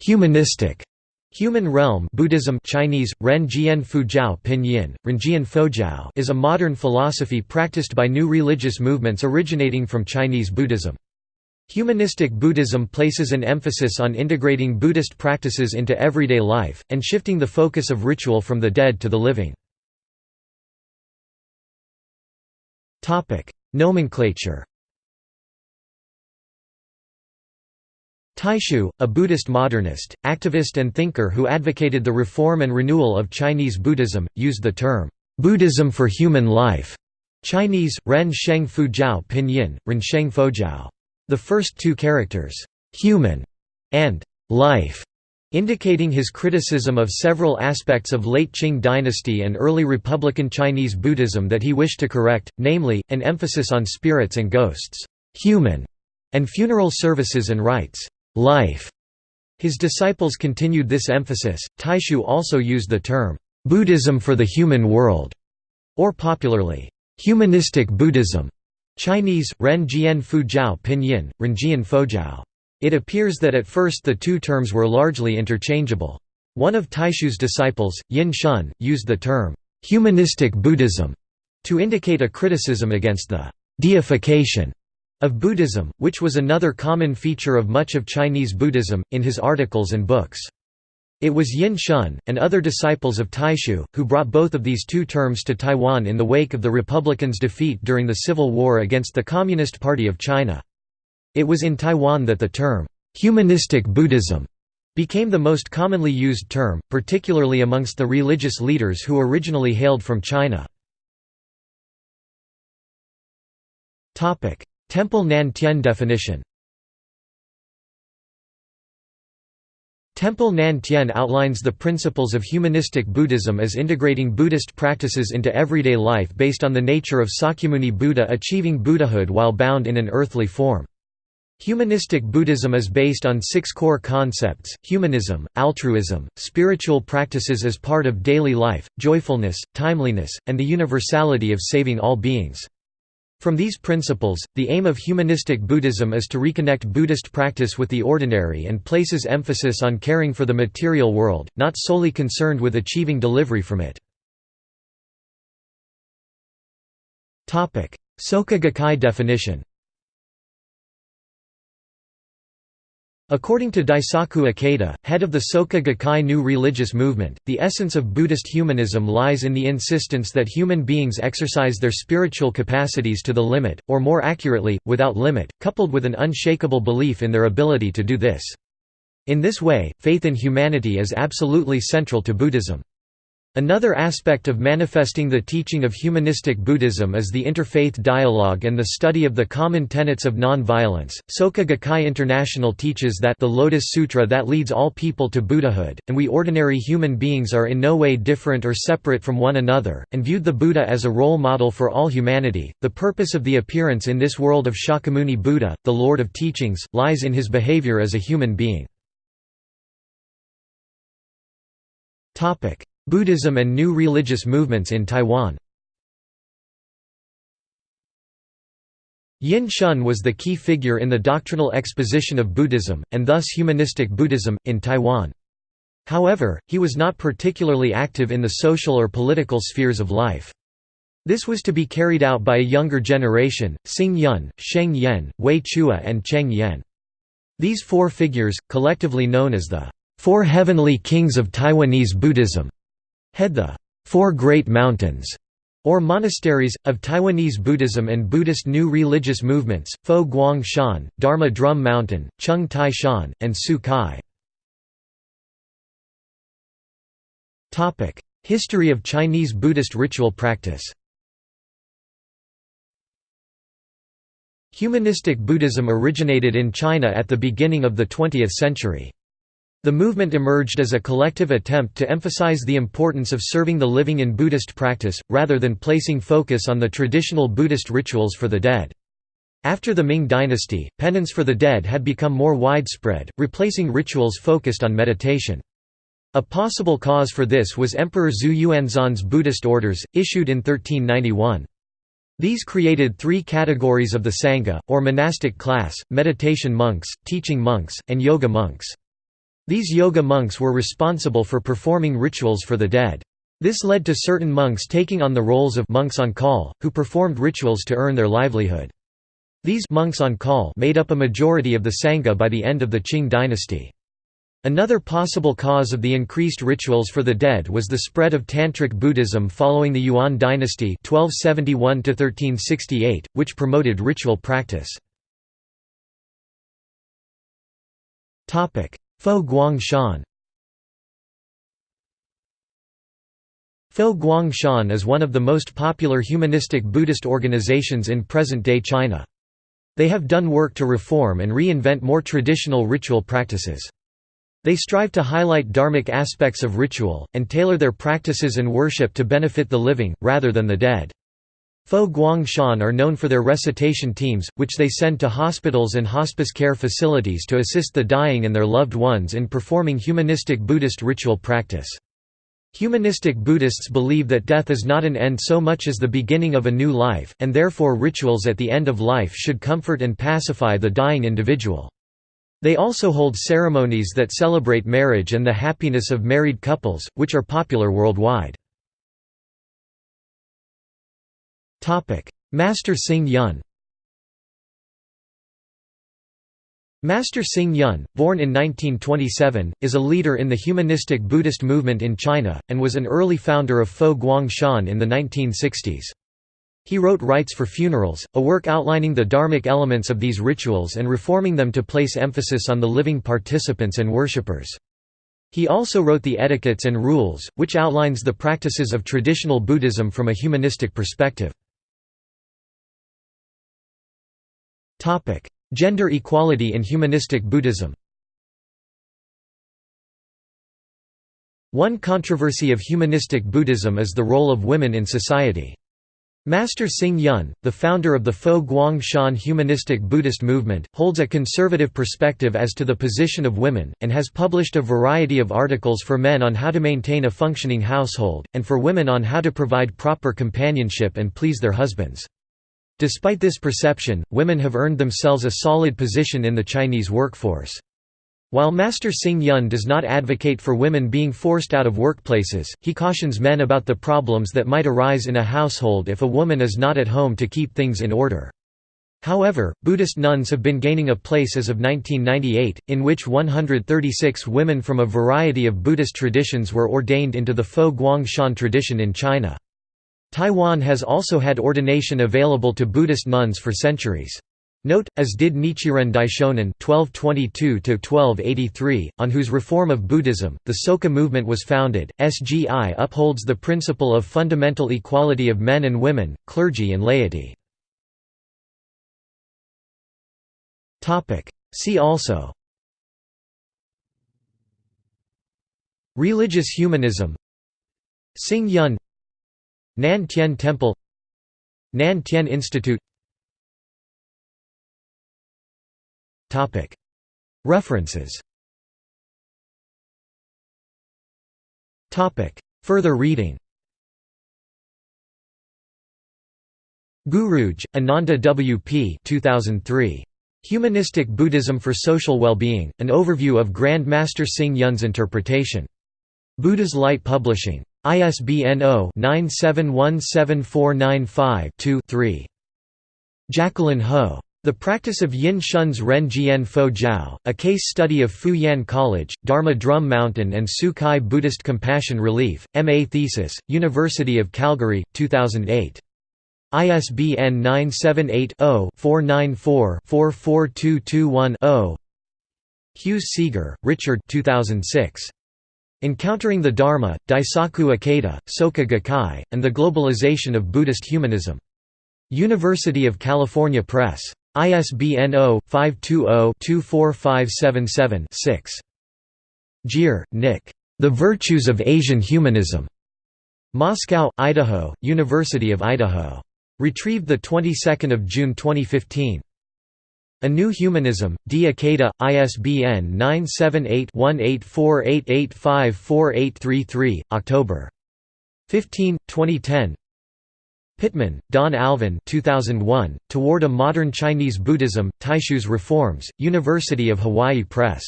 humanistic Human realm Buddhism Chinese, Ren Jian Fujiao Pinyin, Fojiao is a modern philosophy practiced by new religious movements originating from Chinese Buddhism. Humanistic Buddhism places an emphasis on integrating Buddhist practices into everyday life, and shifting the focus of ritual from the dead to the living. Nomenclature Taixu, a Buddhist modernist, activist and thinker who advocated the reform and renewal of Chinese Buddhism, used the term, "'Buddhism for human life' Chinese, Ren Sheng Fujiao Pinyin, Ren Sheng Fojiao. The first two characters, "'human' and "'life' indicating his criticism of several aspects of late Qing dynasty and early Republican Chinese Buddhism that he wished to correct, namely, an emphasis on spirits and ghosts, human, and funeral services and rites life. His disciples continued this emphasis. Taixu also used the term Buddhism for the human world, or popularly, humanistic Buddhism. Chinese, Ren Jian Fujiao Pinyin, Renjian Fojiao. It appears that at first the two terms were largely interchangeable. One of Taixu's disciples, Yin Shun, used the term humanistic Buddhism to indicate a criticism against the deification of Buddhism, which was another common feature of much of Chinese Buddhism, in his articles and books. It was Yin Shun, and other disciples of Taixu, who brought both of these two terms to Taiwan in the wake of the Republicans' defeat during the Civil War against the Communist Party of China. It was in Taiwan that the term, "'humanistic Buddhism' became the most commonly used term, particularly amongst the religious leaders who originally hailed from China. Temple Nan Tien definition Temple Nan Tien outlines the principles of humanistic Buddhism as integrating Buddhist practices into everyday life based on the nature of Sakyamuni Buddha achieving Buddhahood while bound in an earthly form. Humanistic Buddhism is based on six core concepts, humanism, altruism, spiritual practices as part of daily life, joyfulness, timeliness, and the universality of saving all beings. From these principles, the aim of humanistic Buddhism is to reconnect Buddhist practice with the ordinary and places emphasis on caring for the material world, not solely concerned with achieving delivery from it. Soka Gakkai definition According to Daisaku Ikeda, head of the Soka Gakkai new religious movement, the essence of Buddhist humanism lies in the insistence that human beings exercise their spiritual capacities to the limit, or more accurately, without limit, coupled with an unshakable belief in their ability to do this. In this way, faith in humanity is absolutely central to Buddhism. Another aspect of manifesting the teaching of humanistic Buddhism is the interfaith dialogue and the study of the common tenets of non-violence. Soka Gakkai International teaches that the Lotus Sutra that leads all people to Buddhahood, and we ordinary human beings are in no way different or separate from one another, and viewed the Buddha as a role model for all humanity. The purpose of the appearance in this world of Shakyamuni Buddha, the Lord of Teachings, lies in his behavior as a human being. Topic: Buddhism and new religious movements in Taiwan Yin Shun was the key figure in the doctrinal exposition of Buddhism, and thus humanistic Buddhism, in Taiwan. However, he was not particularly active in the social or political spheres of life. This was to be carried out by a younger generation, Xing Yun, Sheng Yen, Wei Chueh and Cheng Yen. These four figures, collectively known as the Four Heavenly Kings of Taiwanese Buddhism, head the Four Great Mountains or monasteries, of Taiwanese Buddhism and Buddhist new religious movements, Fo Guang Shan, Dharma Drum Mountain, Chung Tai Shan, and Tzu Chi. History of Chinese Buddhist ritual practice Humanistic Buddhism originated in China at the beginning of the 20th century. The movement emerged as a collective attempt to emphasize the importance of serving the living in Buddhist practice, rather than placing focus on the traditional Buddhist rituals for the dead. After the Ming dynasty, penance for the dead had become more widespread, replacing rituals focused on meditation. A possible cause for this was Emperor Zhu Yuanzhang's Buddhist orders, issued in 1391. These created three categories of the Sangha, or monastic class, meditation monks, teaching monks, and yoga monks. These yoga monks were responsible for performing rituals for the dead. This led to certain monks taking on the roles of monks on call, who performed rituals to earn their livelihood. These monks on call made up a majority of the Sangha by the end of the Qing dynasty. Another possible cause of the increased rituals for the dead was the spread of Tantric Buddhism following the Yuan dynasty 1271 which promoted ritual practice. Fo Guang Shan Fo Guang Shan is one of the most popular humanistic Buddhist organizations in present-day China. They have done work to reform and reinvent more traditional ritual practices. They strive to highlight dharmic aspects of ritual, and tailor their practices and worship to benefit the living, rather than the dead. Fo Guangshan are known for their recitation teams, which they send to hospitals and hospice care facilities to assist the dying and their loved ones in performing humanistic Buddhist ritual practice. Humanistic Buddhists believe that death is not an end so much as the beginning of a new life, and therefore rituals at the end of life should comfort and pacify the dying individual. They also hold ceremonies that celebrate marriage and the happiness of married couples, which are popular worldwide. Master Xing Yun Master Xing Yun, born in 1927, is a leader in the humanistic Buddhist movement in China, and was an early founder of Fo Guang Shan in the 1960s. He wrote Rites for Funerals, a work outlining the dharmic elements of these rituals and reforming them to place emphasis on the living participants and worshippers. He also wrote the Etiquettes and Rules, which outlines the practices of traditional Buddhism from a humanistic perspective. Gender equality in humanistic Buddhism One controversy of humanistic Buddhism is the role of women in society. Master Xing Yun, the founder of the Fo Guang Shan humanistic Buddhist movement, holds a conservative perspective as to the position of women, and has published a variety of articles for men on how to maintain a functioning household, and for women on how to provide proper companionship and please their husbands. Despite this perception, women have earned themselves a solid position in the Chinese workforce. While Master Xing Yun does not advocate for women being forced out of workplaces, he cautions men about the problems that might arise in a household if a woman is not at home to keep things in order. However, Buddhist nuns have been gaining a place as of 1998, in which 136 women from a variety of Buddhist traditions were ordained into the Fo Guang Shan tradition in China. Taiwan has also had ordination available to Buddhist nuns for centuries. Note, as did Nichiren Daishonin (1222–1283), on whose reform of Buddhism the Soka movement was founded. SGI upholds the principle of fundamental equality of men and women, clergy and laity. Topic. See also. Religious humanism. Xing Yun Nan Tien Temple Nan Tien Institute References Further reading Guruge, Ananda W. P. 2003. Humanistic Buddhism for Social Well-Being, An Overview of Grand Master Xing Yun's Interpretation. Buddha's Light Publishing. ISBN 0-9717495-2-3. Jacqueline Ho. The Practice of Yin Shun's Ren Jian Fo Jiao, a case study of Fu Yan College, Dharma Drum Mountain and Tzu Chi Buddhist Compassion Relief, M.A. Thesis, University of Calgary, 2008. ISBN 978 0 494 44221 0. Hughes Seager, Richard 2006. Encountering the Dharma, Daisaku Ikeda, Soka Gakkai, and the Globalization of Buddhist Humanism. University of California Press. ISBN 0-520-24577-6. Gier, Nick. The Virtues of Asian Humanism. Moscow, Idaho, University of Idaho. Retrieved the 22nd of June 2015. A New Humanism, D. Ikeda, ISBN 978-1848854833, October. 15, 2010 Pittman, Don Alvin 2001, Toward a Modern Chinese Buddhism, Taixu's Reforms, University of Hawaii Press